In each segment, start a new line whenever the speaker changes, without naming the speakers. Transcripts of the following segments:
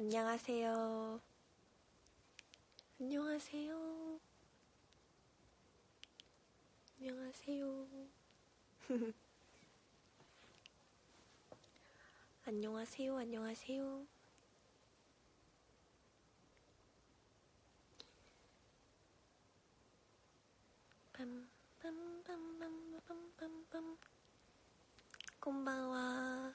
안녕하세요. 안녕하세요. 안녕하세요. 안녕하세요. 안녕하세요. 빰빰빰빰빰빰빰 곰바와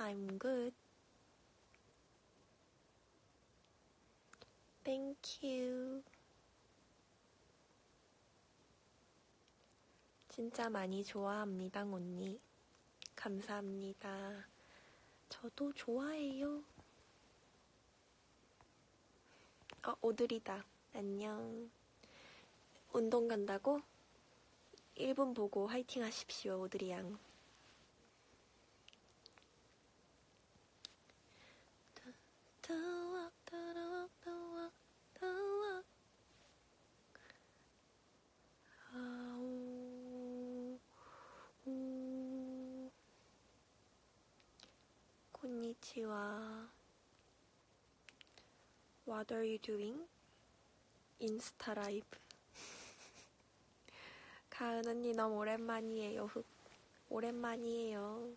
I'm good. Thank you. 진짜 많이 좋아합니다, 언니. 감사합니다. 저도 좋아해요. 어, 오드리다. 안녕. 운동 간다고? 1분 보고 화이팅 하십시오, 오드리 양. 와. What are you doing? 인스타 라이브. 가은 언니 너무 오랜만이에요. 흑. 오랜만이에요.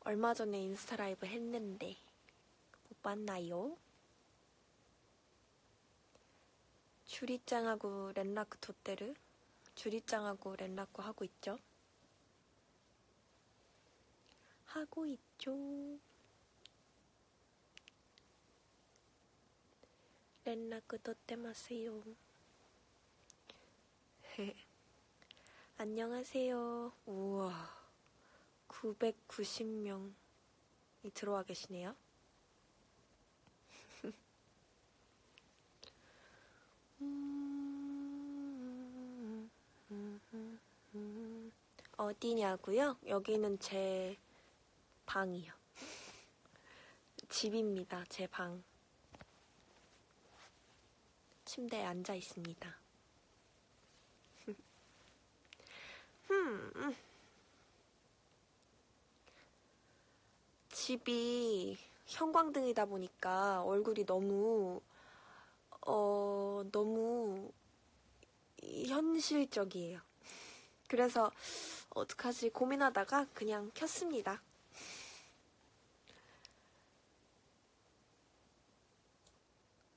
얼마 전에 인스타 라이브 했는데. 못 봤나요? 주리짱하고 렌라크 토테르 주리짱하고 렌라크 하고 있죠? 하고 있죠. 렌라크 토테마세요. 안녕하세요. 우와. 990명이 들어와 계시네요. 어디냐고요? 여기는 제 방이요. 집입니다. 제 방. 침대에 앉아 있습니다. 음. 집이 형광등이다 보니까 얼굴이 너무 어 너무 현실적이에요. 그래서 어떡하지 고민하다가 그냥 켰습니다.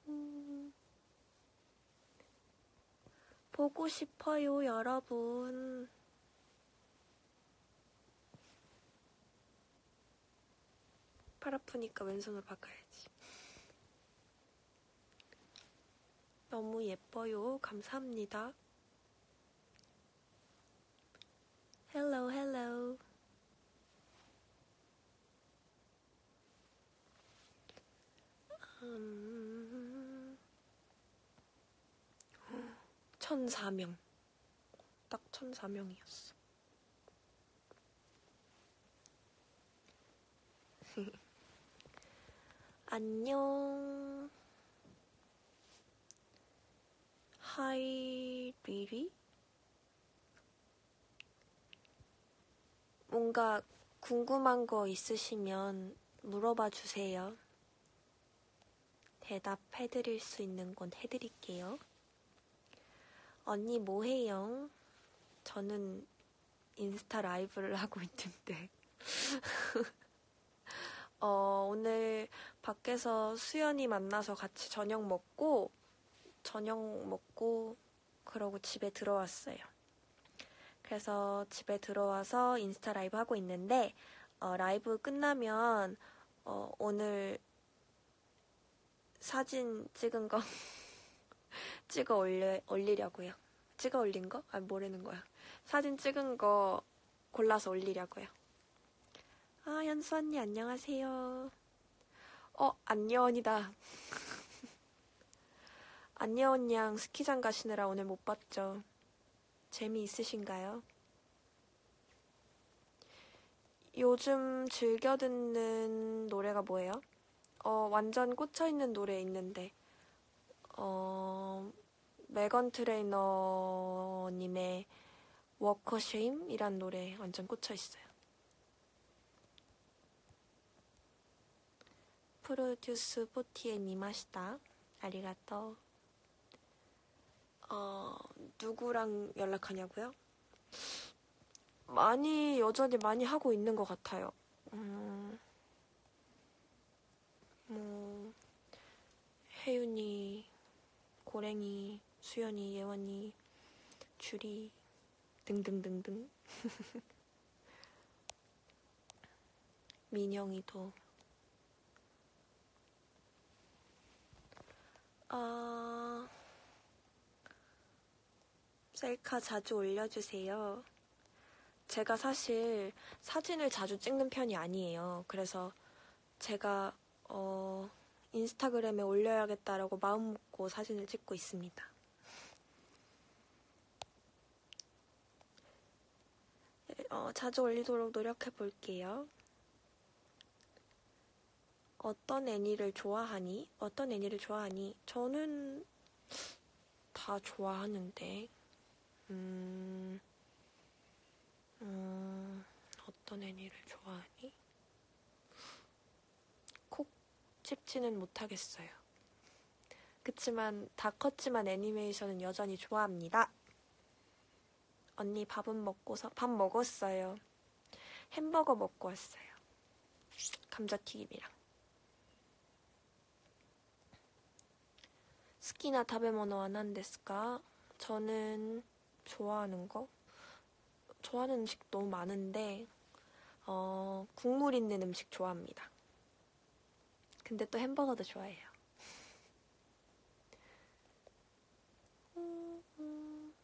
음, 보고 싶어요, 여러분. 팔 아프니까 왼손으로 바꿔야지. 너무 예뻐요. 감사합니다. Hello, hello. 음... 1004명. 딱 1004명이었어. 안녕. Hi, 리리? 뭔가 궁금한 거 있으시면 물어봐 주세요. 대답해 드릴 수 있는 건 해드릴게요. 언니 뭐 해요? 저는 인스타 라이브를 하고 있는데. 어, 오늘 밖에서 수연이 만나서 같이 저녁 먹고, 저녁 먹고, 그러고 집에 들어왔어요. 그래서 집에 들어와서 인스타 라이브 하고 있는데, 어, 라이브 끝나면, 어, 오늘 사진 찍은 거 찍어 올려, 올리려고요. 찍어 올린 거? 아, 뭐라는 거야. 사진 찍은 거 골라서 올리려고요. 아, 현수 언니 안녕하세요. 어, 안녕이다. 안녕 양 스키장 가시느라 오늘 못 봤죠. 재미있으신가요? 요즘 즐겨 듣는 노래가 뭐예요? 어, 완전 꽂혀있는 노래 있는데, 어, 메건 트레이너님의 Walkashame이란 노래 완전 꽂혀있어요. 프로듀스 forty-eight 見ました. ありがとう. 어, 누구랑 연락하냐고요? 많이, 여전히 많이 하고 있는 것 같아요. 음, 뭐, 혜윤이, 고랭이, 수연이, 예원이, 주리, 등등등등. 민영이도. 아, 셀카 자주 올려주세요. 제가 사실 사진을 자주 찍는 편이 아니에요. 그래서 제가 어, 인스타그램에 올려야겠다라고 마음 먹고 사진을 찍고 있습니다. 어, 자주 올리도록 노력해 볼게요. 어떤 애니를 좋아하니? 어떤 애니를 좋아하니? 저는 다 좋아하는데, 음, 음, 어떤 애니를 좋아하니? 콕 집지는 못하겠어요. 그치만 다 컸지만 애니메이션은 여전히 좋아합니다. 언니 밥은 먹고서 밥 먹었어요. 햄버거 먹고 왔어요. 감자튀김이랑. 好きな食べ物は何ですか? 저는 좋아하는 거? 좋아하는 음식 너무 많은데, 어, 국물 있는 음식 좋아합니다. 근데 또 햄버거도 좋아해요.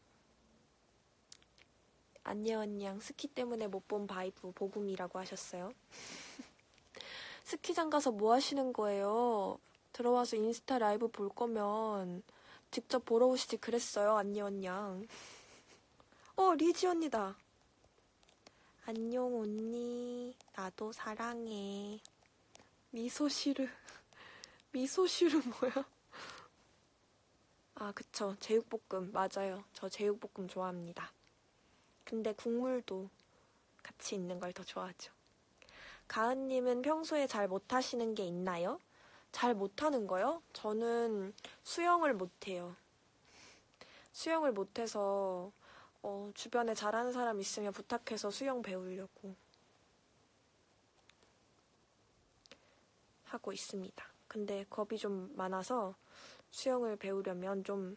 안녕 언냥 스키 때문에 못 본 라이브 보고 옴이라고 하셨어요. 스키장 가서 뭐 하시는 거예요? 들어와서 인스타 라이브 볼 거면 직접 보러 오시지 그랬어요. 안녕 언냥. 어 리지 언니다. 안녕 언니. 나도 사랑해. 미소시르. 미소시르 뭐야? 아 그쵸 제육볶음 맞아요. 저 제육볶음 좋아합니다. 근데 국물도 같이 있는 걸 더 좋아하죠. 가은님은 평소에 잘 못하시는 게 있나요? 잘 못하는 거요? 저는 수영을 못해요. 수영을 못해서 어, 주변에 잘하는 사람 있으면 부탁해서 수영 배우려고 하고 있습니다. 근데 겁이 좀 많아서 수영을 배우려면 좀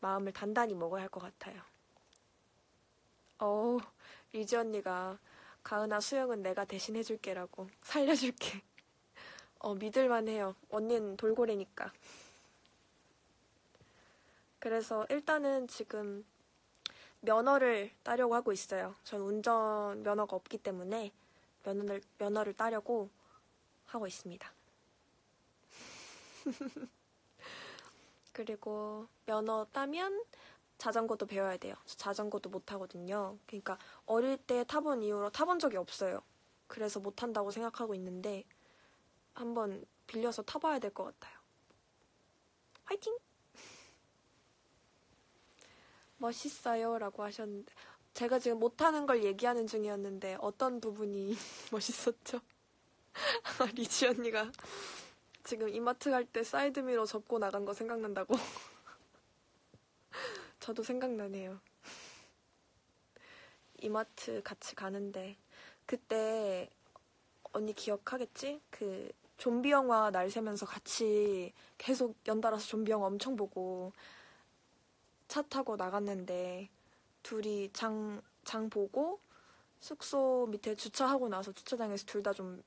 마음을 단단히 먹어야 할 것 같아요. 어우, 리지 언니가 가은아 수영은 내가 대신 해줄게라고 살려줄게. 어, 믿을만 해요. 언니는 돌고래니까. 그래서 일단은 지금 면허를 따려고 하고 있어요. 전 운전 면허가 없기 때문에 면허를, 면허를 따려고 하고 있습니다. 그리고 면허 따면 자전거도 배워야 돼요. 자전거도 못 하거든요. 그러니까 어릴 때 타본 이후로 타본 적이 없어요. 그래서 못 한다고 생각하고 있는데 한번 빌려서 타봐야 될 것 같아요. 화이팅! 멋있어요. 라고 하셨는데, 제가 지금 못하는 걸 얘기하는 중이었는데, 어떤 부분이 멋있었죠? 리지 언니가 지금 이마트 갈 때 사이드미러 접고 나간 거 생각난다고. 저도 생각나네요. 이마트 같이 가는데 그때 언니 기억하겠지? 그 좀비 영화 날 새면서 같이 계속 연달아서 좀비 영화 엄청 보고 차 타고 나갔는데 둘이 장, 장 보고 숙소 밑에 주차하고 나서 주차장에서 둘 다 좀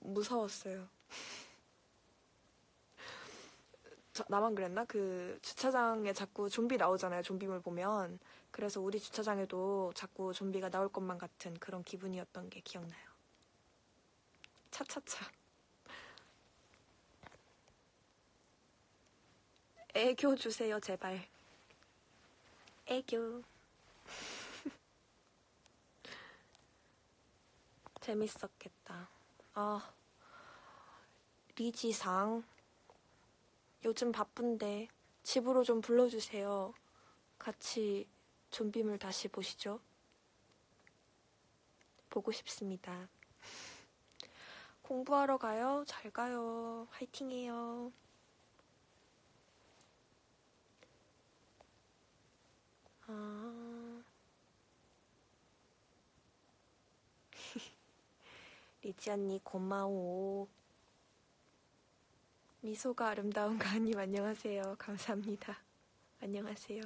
무서웠어요. 저- 나만 그랬나? 그 주차장에 자꾸 좀비 나오잖아요. 좀비물 보면. 그래서 우리 주차장에도 자꾸 좀비가 나올 것만 같은 그런 기분이었던 게 기억나요. 차차차. 애교 주세요, 제발. 애교. 재밌었겠다. 아, 리지상. 요즘 바쁜데 집으로 좀 불러주세요. 같이 좀비물 다시 보시죠. 보고 싶습니다. 공부하러 가요. 잘 가요. 화이팅해요. 아. 리지 언니 고마워. 미소가 아름다운 가은님 안녕하세요. 감사합니다. 안녕하세요.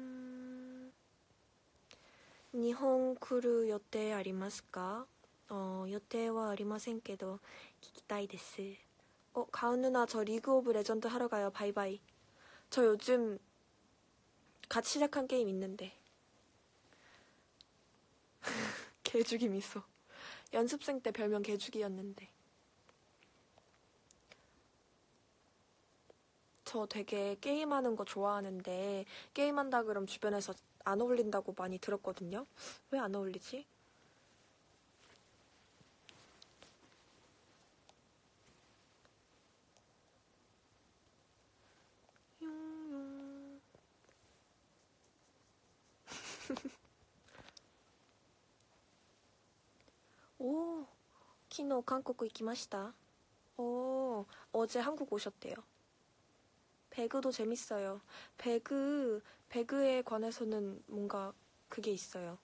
음, 日本来る予定ありますか어予定はありませんけど聞きたいです. 어, 가은 누나 저 리그 오브 레전드 하러 가요. 바이바이. 저 요즘 같이 시작한 게임 있는데. 개죽이 미소. 연습생 때 별명 개죽이었는데. 저 되게 게임하는 거 좋아하는데 게임한다 그럼 주변에서 안 어울린다고 많이 들었거든요. 왜 안 어울리지? 오, 키노 한국 行きました. 오, 어제 한국 오셨대요. 배그도 재밌어요. 배그, 배그에 관해서는 뭔가 그게 있어요.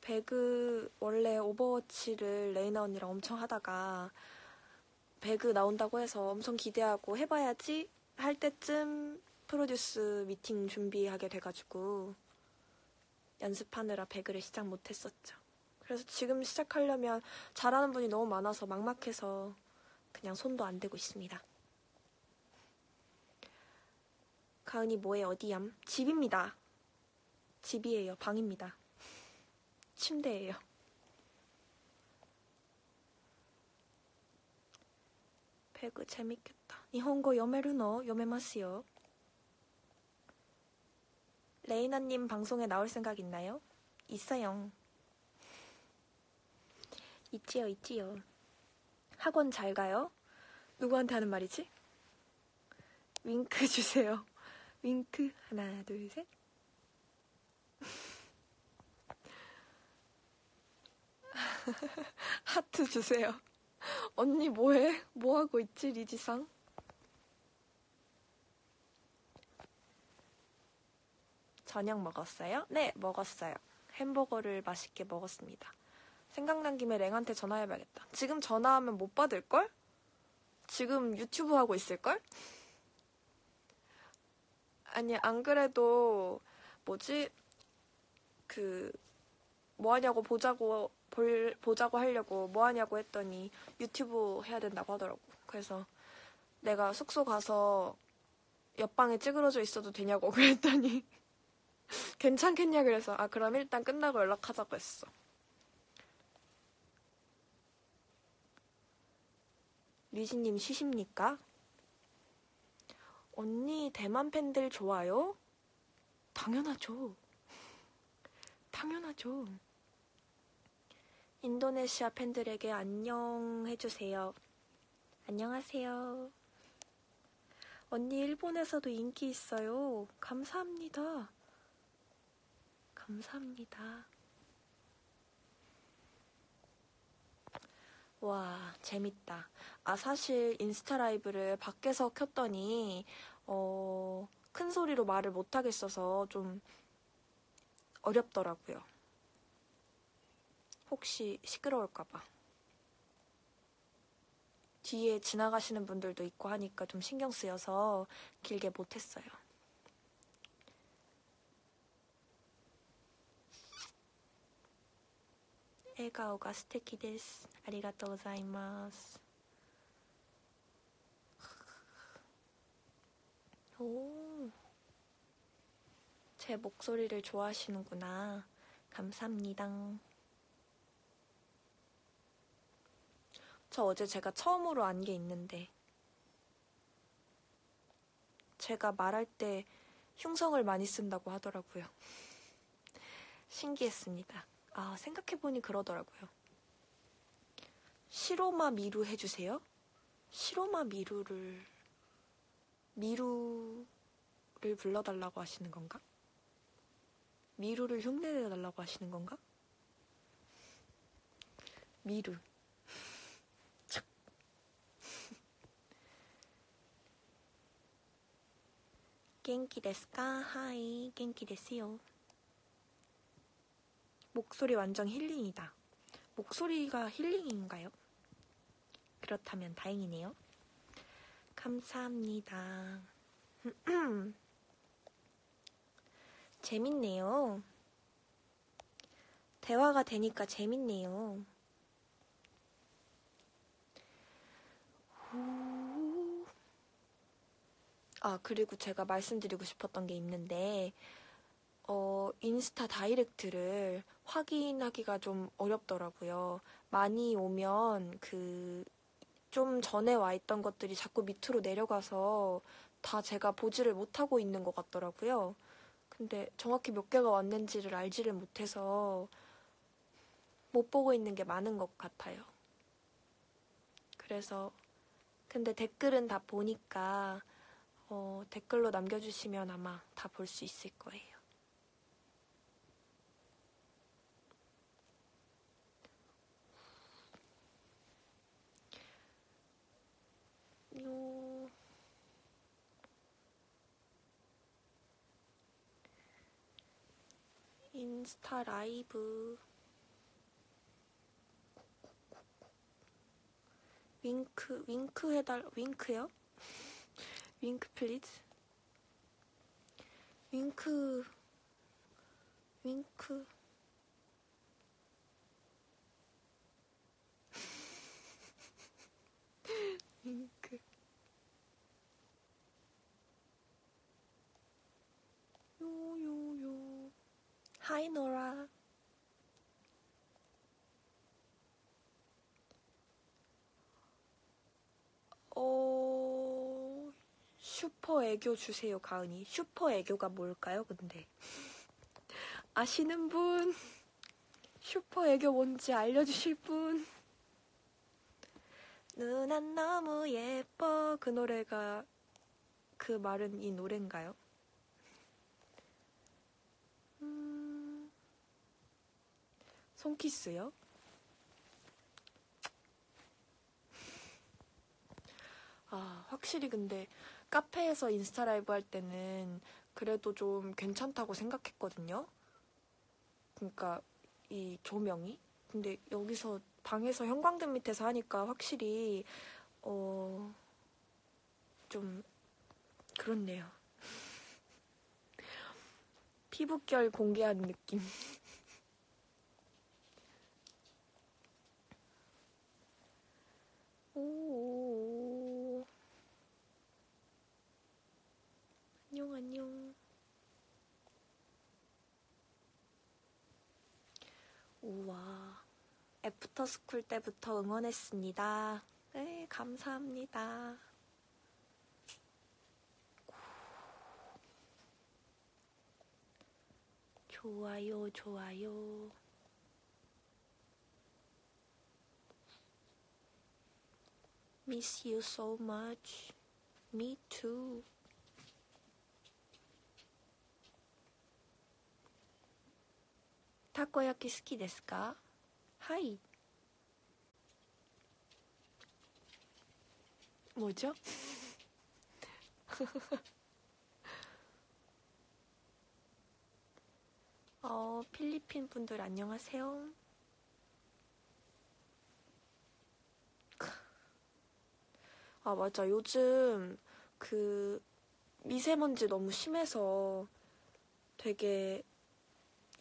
배그, 원래 오버워치를 레이나 언니랑 엄청 하다가 배그 나온다고 해서 엄청 기대하고 해봐야지 할 때쯤 프로듀스 미팅 준비하게 돼가지고 연습하느라 배그를 시작 못했었죠. 그래서 지금 시작하려면 잘하는 분이 너무 많아서 막막해서 그냥 손도 안 대고 있습니다. 가은이 뭐해 어디얌? 집입니다. 집이에요. 방입니다. 침대예요. 배그 재밌겠다. 일본어 요메르노 요메마스요. 레이나님 방송에 나올 생각 있나요? 있어요. 있지요, 있지요. 학원 잘 가요? 누구한테 하는 말이지? 윙크 주세요. 윙크 하나 둘 셋. 하트 주세요. 언니 뭐해? 뭐 하고 있지 리지상? 저녁 먹었어요? 네, 먹었어요. 햄버거를 맛있게 먹었습니다. 생각난 김에 랭한테 전화해봐야겠다. 지금 전화하면 못 받을걸? 지금 유튜브 하고 있을걸? 아니, 안 그래도, 뭐지, 그, 뭐 하냐고 보자고, 볼, 보자고 하려고 뭐 하냐고 했더니 유튜브 해야 된다고 하더라고. 그래서 내가 숙소 가서 옆방에 찌그러져 있어도 되냐고 그랬더니 괜찮겠냐 그래서 아, 그럼 일단 끝나고 연락하자고 했어. 리지님 쉬십니까? 언니 대만 팬들 좋아요? 당연하죠. 당연하죠. 인도네시아 팬들에게 안녕 해주세요. 안녕하세요. 언니 일본에서도 인기 있어요. 감사합니다. 감사합니다. 와, 재밌다. 아, 사실 인스타 라이브를 밖에서 켰더니, 어, 큰 소리로 말을 못하겠어서 좀 어렵더라고요. 혹시 시끄러울까봐. 뒤에 지나가시는 분들도 있고 하니까 좀 신경 쓰여서 길게 못했어요. 笑顔が素敵ですありがとうございます오 제 목소리를 좋아하시는구나. 감사합니다. 저 어제 제가 처음으로 안 게 있는데 제가 말할 때 흉성을 많이 쓴다고 하더라고요. 신기했습니다. 아, 생각해보니 그러더라고요. 시로마 미루 해주세요? 시로마 미루를, 미루를 불러달라고 하시는 건가? 미루를 흉내내달라고 하시는 건가? 미루. 참. 元気ですか? はい, 元気ですよ. 목소리 완전 힐링이다. 목소리가 힐링인가요? 그렇다면 다행이네요. 감사합니다. 재밌네요. 대화가 되니까 재밌네요. 아, 그리고 제가 말씀드리고 싶었던 게 있는데, 어, 인스타 다이렉트를 확인하기가 좀 어렵더라고요. 많이 오면 그, 좀 전에 와 있던 것들이 자꾸 밑으로 내려가서 다 제가 보지를 못하고 있는 것 같더라고요. 근데 정확히 몇 개가 왔는지를 알지를 못해서 못 보고 있는 게 많은 것 같아요. 그래서, 근데 댓글은 다 보니까, 어, 댓글로 남겨주시면 아마 다 볼 수 있을 거예요. 요... 인스타 라이브. 윙크 윙크 해달 윙크요? 윙크 플리즈 윙크 윙크 윙크 요요요 하이 노라. 어 슈퍼 애교 주세요 가은이. 슈퍼 애교가 뭘까요 근데? 아시는 분? 슈퍼 애교 뭔지 알려주실 분? 누난 너무 예뻐. 그 노래가 그 말은 이 노래인가요? 손키스요? 아, 확실히 근데 카페에서 인스타 라이브 할 때는 그래도 좀 괜찮다고 생각했거든요. 그러니까 이 조명이. 근데 여기서 방에서 형광등 밑에서 하니까 확실히 어, 좀 그렇네요. 피부결 공개하는 느낌. 오. 안녕, 안녕. 우와. 애프터 스쿨 때부터 응원했습니다. 네, 감사합니다. 좋아요, 좋아요. Miss you so much. Me too. 타코야키 好きですかはい。 뭐죠? 어, 필리핀 분들 안녕하세요. 아, 맞아. 요즘 그 미세먼지 너무 심해서 되게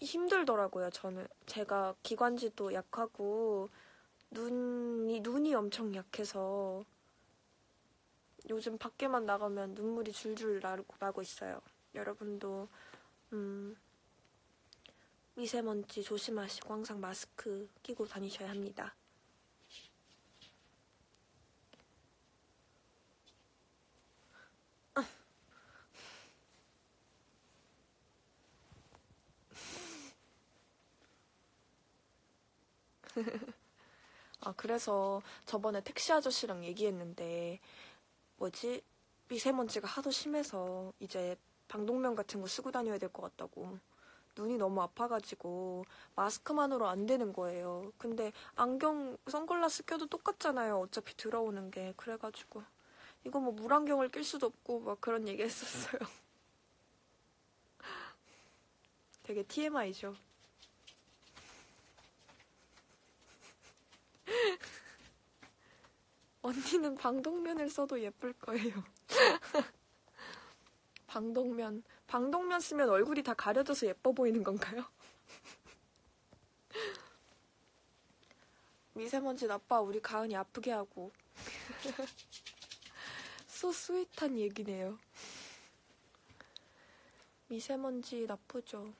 힘들더라고요. 저는 제가 기관지도 약하고 눈이 눈이 엄청 약해서 요즘 밖에만 나가면 눈물이 줄줄 나고, 나고 있어요. 여러분도 음, 미세먼지 조심하시고 항상 마스크 끼고 다니셔야 합니다. 아, 그래서 저번에 택시 아저씨랑 얘기했는데, 뭐지? 미세먼지가 하도 심해서 이제 방독면 같은 거 쓰고 다녀야 될 것 같다고. 눈이 너무 아파가지고 마스크만으로 안 되는 거예요. 근데 안경, 선글라스 껴도 똑같잖아요. 어차피 들어오는 게. 그래가지고. 이거 뭐 물안경을 낄 수도 없고 막 그런 얘기 했었어요. 되게 TMI죠. 언니는 방독면을 써도 예쁠 거예요. 방독면. 방독면 쓰면 얼굴이 다 가려져서 예뻐 보이는 건가요? 미세먼지 나빠 우리 가은이 아프게 하고. 소 스윗한 얘기네요. 미세먼지 나쁘죠.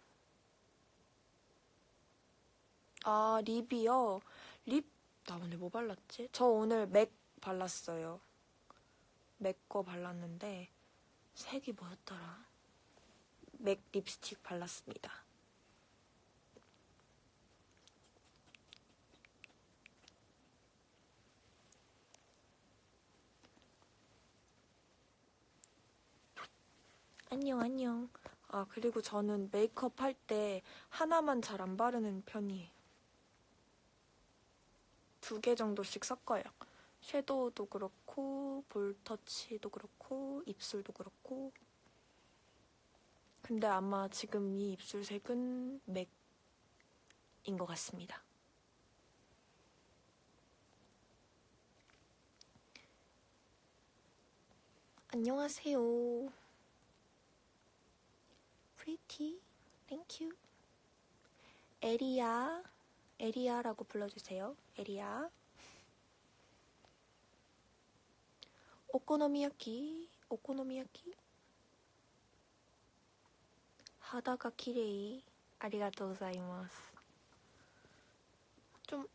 아, 립이요? 립, 나 오늘 뭐 발랐지? 저 오늘 맥 발랐어요. 맥 거 발랐는데, 색이 뭐였더라? 맥 립스틱 발랐습니다. 안녕, 안녕. 아, 그리고 저는 메이크업 할 때 하나만 잘 안 바르는 편이에요. 두 개 정도씩 섞어요. 섀도우도 그렇고, 볼터치도 그렇고, 입술도 그렇고. 근데 아마 지금 이 입술색은 맥인 것 같습니다. 안녕하세요. Thank you. 에리야. 에리야라고 불러주세요. 에리야. 오코노미야키. 오코노미야키. 하다가 키레이. 아리가또 고자이마스. 좀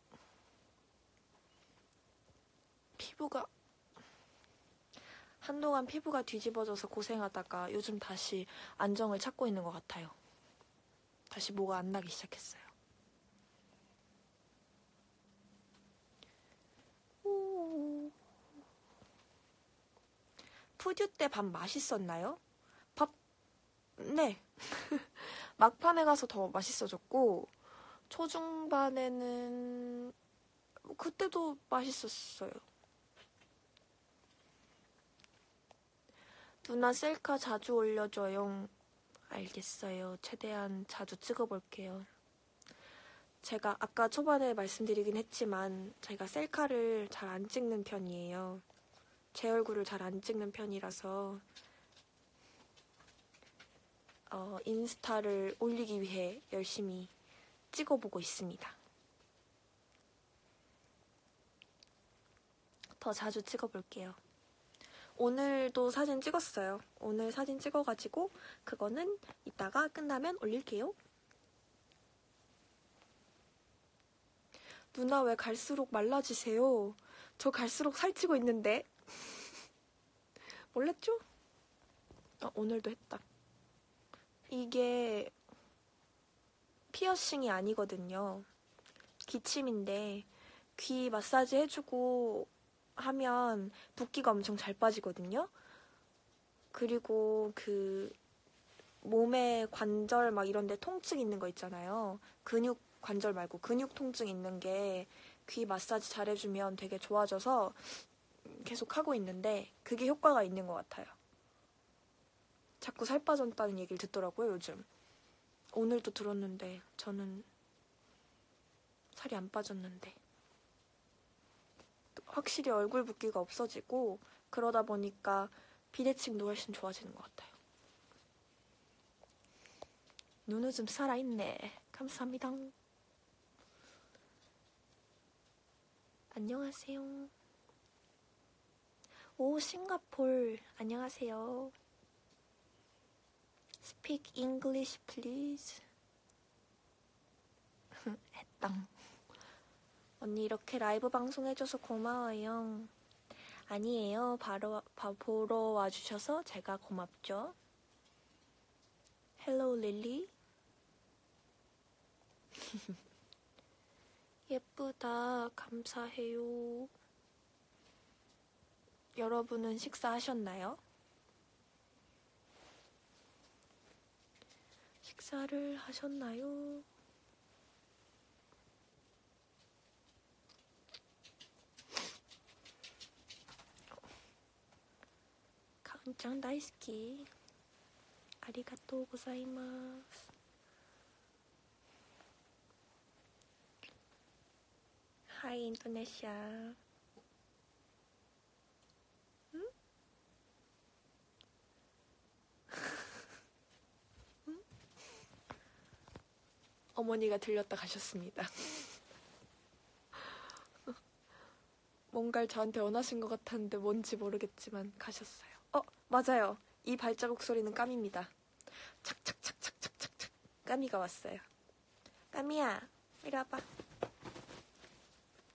피부가 한동안 피부가 뒤집어져서 고생하다가 요즘 다시 안정을 찾고 있는 것 같아요. 다시 뭐가 안 나기 시작했어요. 오. 푸듀 때 밥 맛있었나요? 밥, 네. 막판에 가서 더 맛있어졌고, 초중반에는 그때도 맛있었어요. 누나 셀카 자주 올려줘요. 알겠어요. 최대한 자주 찍어볼게요. 제가 아까 초반에 말씀드리긴 했지만 제가 셀카를 잘 안 찍는 편이에요. 제 얼굴을 잘 안 찍는 편이라서 어, 인스타를 올리기 위해 열심히 찍어보고 있습니다. 더 자주 찍어볼게요. 오늘도 사진 찍었어요. 오늘 사진 찍어가지고 그거는 이따가 끝나면 올릴게요. 누나 왜 갈수록 말라지세요? 저 갈수록 살찌고 있는데. 몰랐죠? 아, 오늘도 했다. 이게 피어싱이 아니거든요. 기침인데 귀 마사지 해주고 하면 붓기가 엄청 잘 빠지거든요. 그리고 그 몸에 관절 막 이런 데 통증 있는 거 있잖아요. 근육 관절 말고 근육 통증 있는 게 귀 마사지 잘 해주면 되게 좋아져서 계속 하고 있는데 그게 효과가 있는 것 같아요. 자꾸 살 빠졌다는 얘기를 듣더라고요, 요즘. 오늘도 들었는데 저는 살이 안 빠졌는데. 확실히 얼굴 붓기가 없어지고 그러다 보니까 비대칭도 훨씬 좋아지는 것 같아요. 눈은 좀 살아있네. 감사합니다. 안녕하세요. 오, 싱가폴. 안녕하세요. Speak English, please. 했당. 언니 이렇게 라이브 방송해줘서 고마워요. 아니에요. 바로 바, 보러 와주셔서 제가 고맙죠. Hello 릴리. 예쁘다. 감사해요. 여러분은 식사하셨나요? 식사를 하셨나요? 가은짱 다이스키 아리가또 고사이마스 하이 인도네시아 어머니가 들렸다 가셨습니다. 뭔가를 저한테 원하신 것 같았는데 뭔지 모르겠지만 가셨어요. 어, 맞아요. 이 발자국 소리는 까미입니다. 착착착착착착착. 까미가 왔어요. 까미야, 이리 와봐.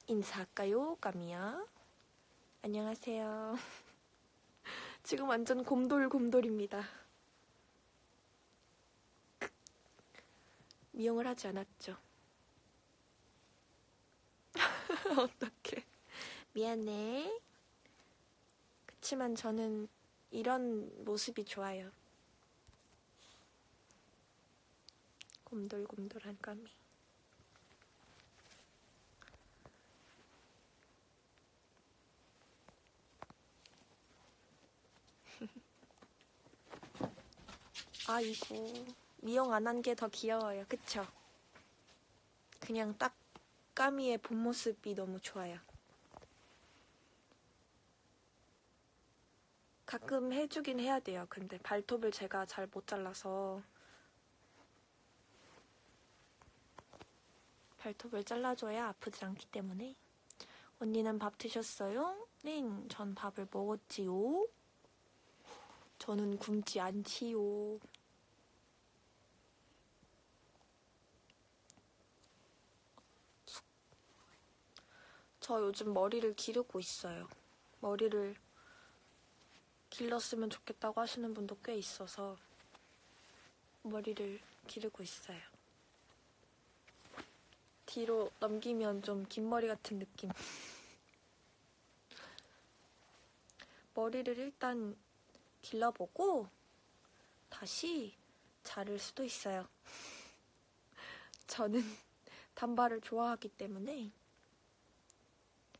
인사할까요, 까미야? 안녕하세요. 지금 완전 곰돌곰돌입니다. 미용을 하지 않았죠. 어떡해. 미안해. 그치만 저는 이런 모습이 좋아요. 곰돌곰돌한 까미. 아이고, 미용 안 한 게 더 귀여워요. 그쵸? 그냥 딱 까미의 본 모습이 너무 좋아요. 가끔 해주긴 해야 돼요. 근데 발톱을 제가 잘 못 잘라서 발톱을 잘라줘야 아프지 않기 때문에 언니는 밥 드셨어요? 네, 전 밥을 먹었지요. 저는 굶지 않지요. 저 요즘 머리를 기르고 있어요. 머리를 길렀으면 좋겠다고 하시는 분도 꽤 있어서 머리를 기르고 있어요. 뒤로 넘기면 좀 긴 머리 같은 느낌. 머리를 일단 길러보고 다시 자를 수도 있어요. 저는 단발을 좋아하기 때문에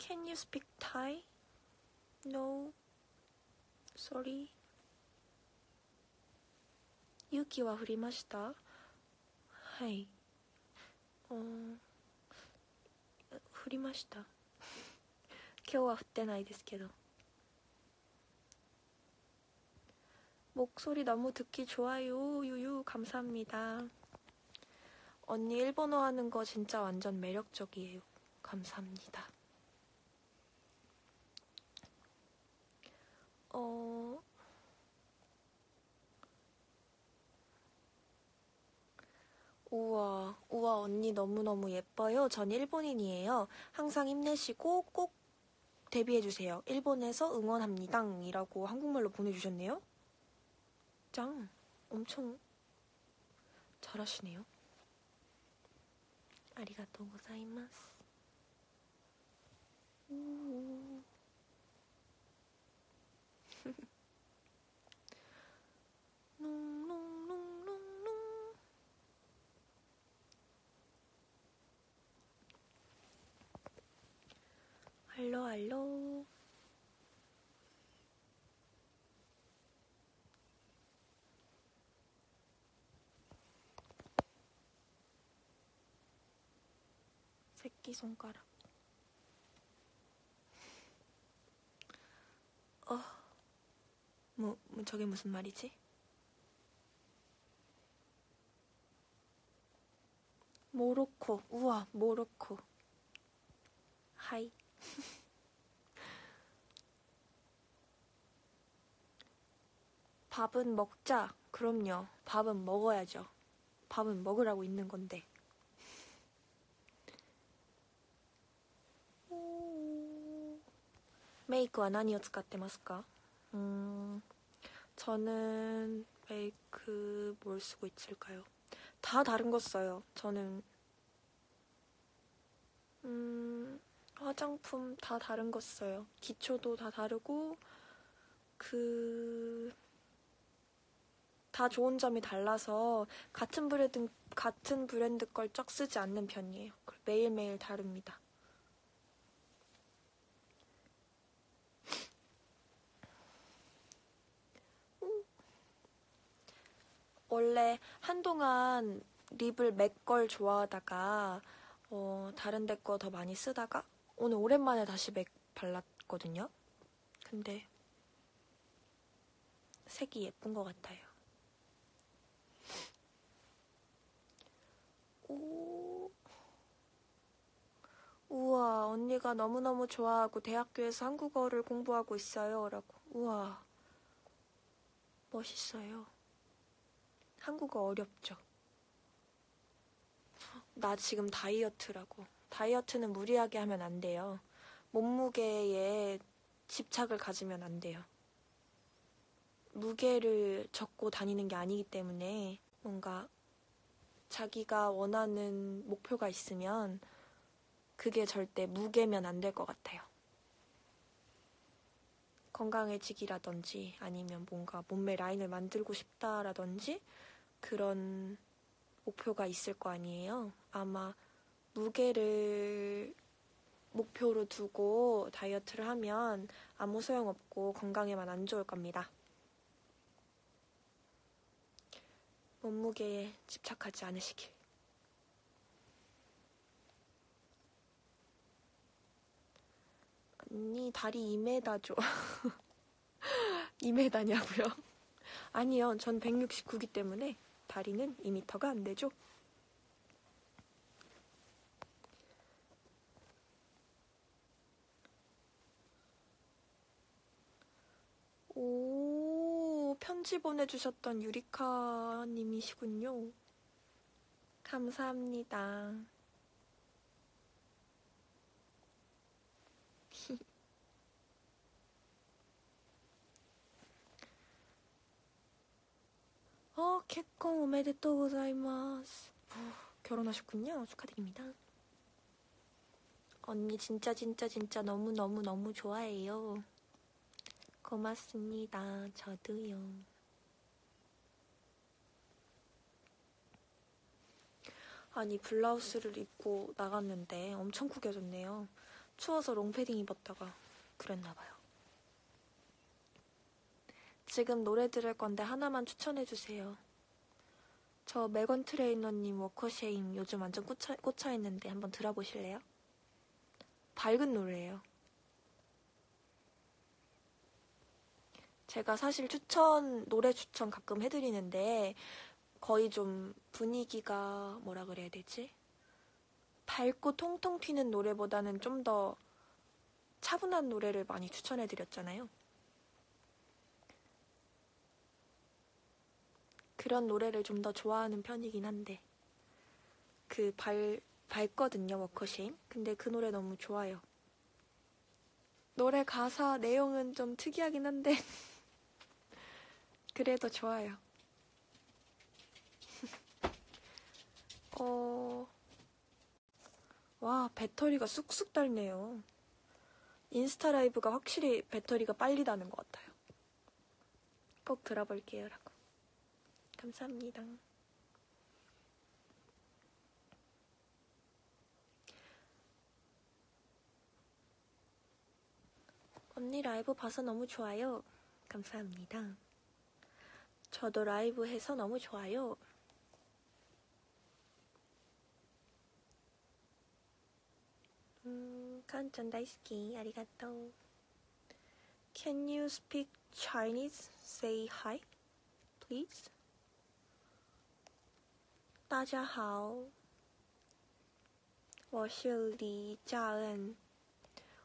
Can you speak Thai? No Sorry 雪は降りましたはいうん降りました今日は降ってないですけど 목소리 너무 듣기 좋아요. 유유 감사합니다. 언니 일본어 하는 거 진짜 완전 매력적이에요. 감사합니다. 어 우와, 우와, 언니 너무너무 예뻐요. 전 일본인이에요. 항상 힘내시고 꼭 데뷔해주세요. 일본에서 응원합니다. 이라고 한국말로 보내주셨네요. 짱, 엄청 잘하시네요. 아리가또 고자이마스. 농농농농농 알로 알로. 새끼 손가락. 어뭐 저게 무슨 말이지? 모로코. 우와, 모로코. 하이. 밥은 먹자. 그럼요. 밥은 먹어야죠. 밥은 먹으라고 있는 건데. 메이크와 何を使ってますか? 음, 저는 메이크 뭘 쓰고 있을까요? 다 다른 거 써요. 저는 음, 화장품 다 다른 거 써요. 기초도 다 다르고 그 다 좋은 점이 달라서 같은 브랜드 같은 브랜드 걸쩍 쓰지 않는 편이에요. 매일매일 다릅니다. 원래 한동안 립을 맥 걸 좋아하다가 어, 다른 데 거 더 많이 쓰다가 오늘 오랜만에 다시 맥 발랐거든요. 근데 색이 예쁜 것 같아요. 오. 우와, 언니가 너무너무 좋아하고 대학교에서 한국어를 공부하고 있어요. 라고. 우와. 멋있어요. 한국어 어렵죠. 나 지금 다이어트라고. 다이어트는 무리하게 하면 안 돼요. 몸무게에 집착을 가지면 안 돼요. 무게를 적고 다니는 게 아니기 때문에 뭔가 자기가 원하는 목표가 있으면 그게 절대 무게면 안 될 것 같아요. 건강해지기라든지 아니면 뭔가 몸매 라인을 만들고 싶다라든지 그런 목표가 있을 거 아니에요. 아마 무게를 목표로 두고 다이어트를 하면 아무 소용없고 건강에만 안 좋을 겁니다. 몸무게에 집착하지 않으시길. 언니 다리 2m죠. 2m냐고요? 아니요, 전 169기 때문에 다리는 2m가 안 되죠. 오, 편지 보내주셨던 유리카님이시군요. 감사합니다. 어, 개콘 오메데또 고자이마스. 결혼하셨군요. 축하드립니다. 언니 진짜 진짜 진짜 너무너무 너무 좋아해요. 고맙습니다. 저도요. 아니 블라우스를 입고 나갔는데 엄청 구겨졌네요. 추워서 롱패딩 입었다가 그랬나봐요. 지금 노래 들을 건데 하나만 추천해주세요. 저 메건 트레이너님 워커쉐임 요즘 완전 꽂혀, 꽂혀 있는데 한번 들어보실래요? 밝은 노래예요. 제가 사실 추천, 노래 추천 가끔 해드리는데 거의 좀 분위기가 뭐라 그래야 되지? 밝고 통통 튀는 노래보다는 좀 더 차분한 노래를 많이 추천해드렸잖아요. 그런 노래를 좀 더 좋아하는 편이긴 한데. 그 발, 밝거든요 워커쉐임. 근데 그 노래 너무 좋아요. 노래 가사 내용은 좀 특이하긴 한데. 그래도 좋아요. 어... 와 배터리가 쑥쑥 닳네요. 인스타 라이브가 확실히 배터리가 빨리 다는 것 같아요. 꼭 들어볼게요 감사합니다. 언니 라이브 봐서 너무 좋아요. 감사합니다. 저도 라이브 해서 너무 좋아요. 완전 다이스키. 아리가또. Can you speak Chinese? Say hi, please. 大家好.我是李佳恩.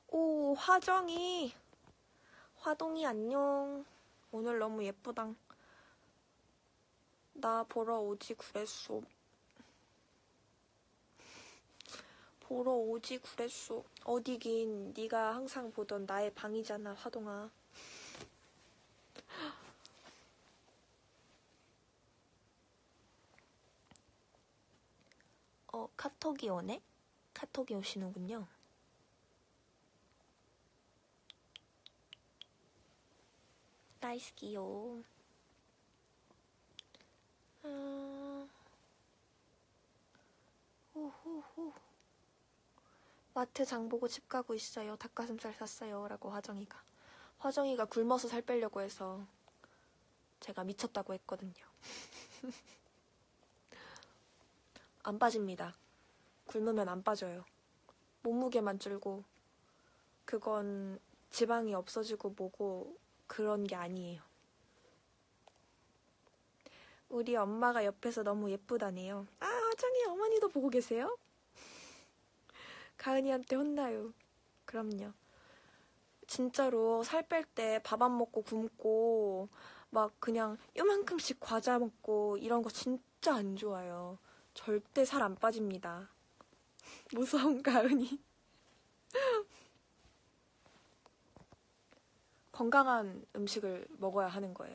오, 화정이. 화동이 안녕. 오늘 너무 예쁘다. 나 보러 오지 그랬어. 보러 오지 그랬어. 어디긴 네가 항상 보던 나의 방이잖아, 화동아. 어, 카톡이 오네? 카톡이 오시는군요. 나이스 기요. 음... 후후후. 마트 장 보고 집 가고 있어요. 닭가슴살 샀어요. 라고 화정이가. 화정이가 굶어서 살 빼려고 해서 제가 미쳤다고 했거든요. 안 빠집니다. 굶으면 안 빠져요. 몸무게만 줄고 그건 지방이 없어지고 뭐고 그런 게 아니에요. 우리 엄마가 옆에서 너무 예쁘다네요. 아, 화정이 어머니도 보고 계세요? 가은이한테 혼나요. 그럼요. 진짜로 살 뺄 때 밥 안 먹고 굶고 막 그냥 요만큼씩 과자 먹고 이런 거 진짜 안 좋아요. 절대 살 안 빠집니다. 무서운 가은이. 건강한 음식을 먹어야 하는 거예요.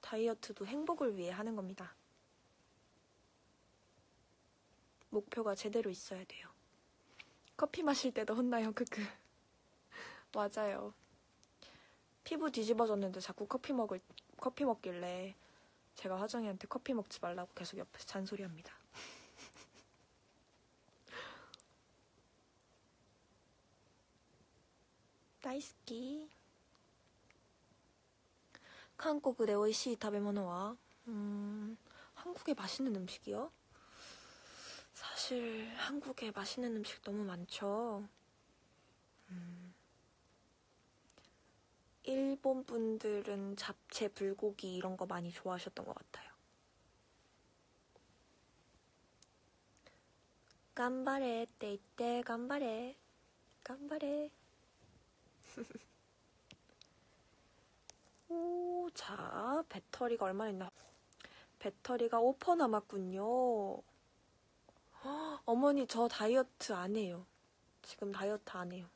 다이어트도 행복을 위해 하는 겁니다. 목표가 제대로 있어야 돼요. 커피 마실 때도 혼나요, 크크. 맞아요. 피부 뒤집어졌는데 자꾸 커피 먹을 커피 먹길래 제가 화정이한테 커피 먹지 말라고 계속 옆에서 잔소리합니다. 다이스키. 한국의 오이시 타베모노와 음, 한국의 맛있는 음식이요? 사실 한국에 맛있는 음식 너무 많죠. 음, 일본 분들은 잡채, 불고기 이런 거 많이 좋아하셨던 것 같아요. 깜바레 떼이떼 깜바레 깜바레 오, 자, 배터리가 얼마나 있나? 배터리가 5% 남았군요. 헉, 어머니, 저 다이어트 안 해요. 지금 다이어트 안 해요.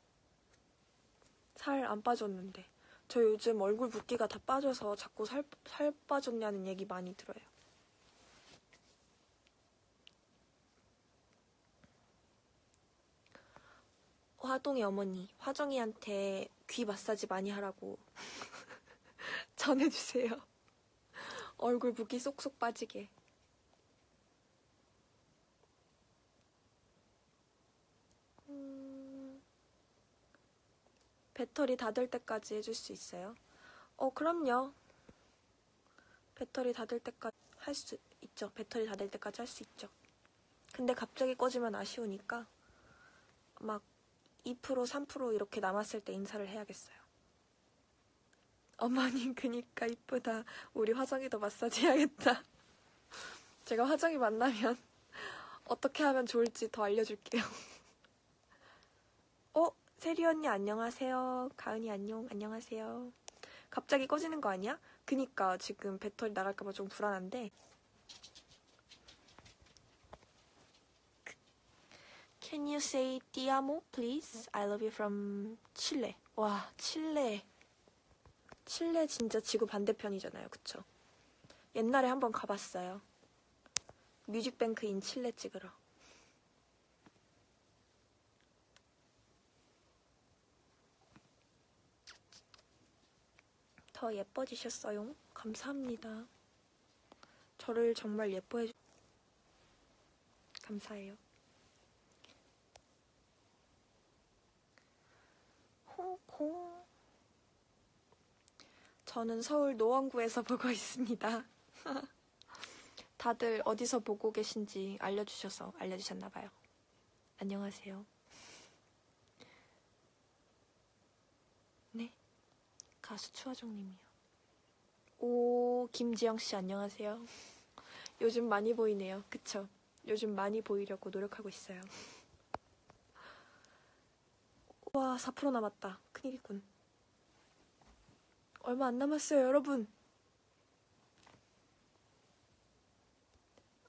살 안 빠졌는데. 저 요즘 얼굴 붓기가 다 빠져서 자꾸 살, 살 빠졌냐는 얘기 많이 들어요. 화동의 어머니, 화정이한테 귀 마사지 많이 하라고 전해주세요. 얼굴 붓기 쏙쏙 빠지게. 배터리 닫을 때까지 해줄 수 있어요? 어, 그럼요. 배터리 닫을 때까지 할 수 있죠. 배터리 닫을 때까지 할 수 있죠. 근데 갑자기 꺼지면 아쉬우니까 막 2% 3% 이렇게 남았을 때 인사를 해야겠어요. 어머님 그니까 이쁘다. 우리 화정이도 마사지 해야겠다. 제가 화정이 만나면 어떻게 하면 좋을지 더 알려줄게요. 어? 세리 언니 안녕하세요. 가은이 안녕. 안녕하세요. 갑자기 꺼지는 거 아니야? 그니까 지금 배터리 나갈까봐 좀 불안한데. Can you say ti amo, please? I love you from Chile. 와, 칠레. 칠레 진짜 지구 반대편이잖아요. 그쵸? 옛날에 한번 가봤어요. 뮤직뱅크인 칠레 찍으러. 더 예뻐지셨어요. 감사합니다. 저를 정말 예뻐해 주... 감사해요. 홍콩. 저는 서울 노원구에서 보고 있습니다. 다들 어디서 보고 계신지 알려주셔서 알려주셨나봐요. 안녕하세요. 가수 추하정님이요. 오, 김지영 씨 안녕하세요. 요즘 많이 보이네요. 그쵸? 요즘 많이 보이려고 노력하고 있어요. 와, 4% 남았다. 큰일이군. 얼마 안 남았어요, 여러분.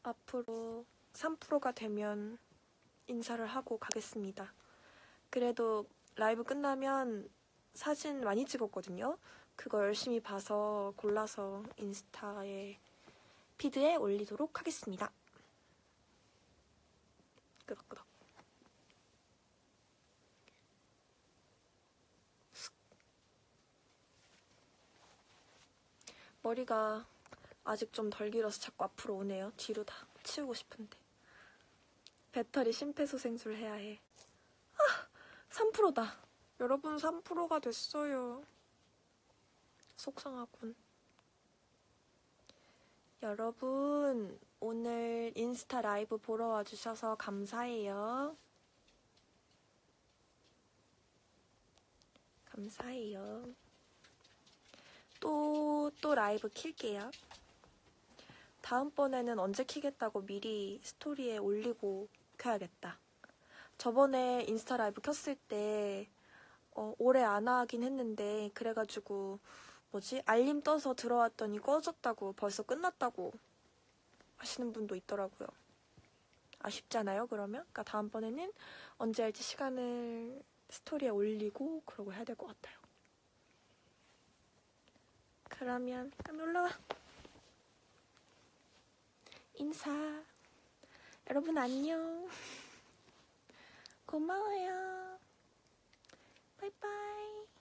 앞으로 3%가 되면 인사를 하고 가겠습니다. 그래도 라이브 끝나면 사진 많이 찍었거든요. 그거 열심히 봐서 골라서 인스타에 피드에 올리도록 하겠습니다. 끄덕끄덕. 머리가 아직 좀 덜 길어서 자꾸 앞으로 오네요. 뒤로 다 치우고 싶은데. 배터리 심폐소생술 해야 해. 아, 3%다. 여러분 3%가 됐어요. 속상하군. 여러분, 오늘 인스타 라이브 보러 와주셔서 감사해요. 감사해요. 또, 또 라이브 킬게요. 다음번에는 언제 키겠다고 미리 스토리에 올리고 켜야겠다. 저번에 인스타 라이브 켰을 때, 어, 오래 안 하긴 했는데, 그래가지고, 뭐지? 알림 떠서 들어왔더니 꺼졌다고, 벌써 끝났다고 하시는 분도 있더라고요. 아쉽잖아요, 그러면? 그러니까 다음번에는 언제 할지 시간을 스토리에 올리고 그러고 해야 될 것 같아요. 그러면 올라와. 인사. 여러분 안녕. 고마워요. 拜拜。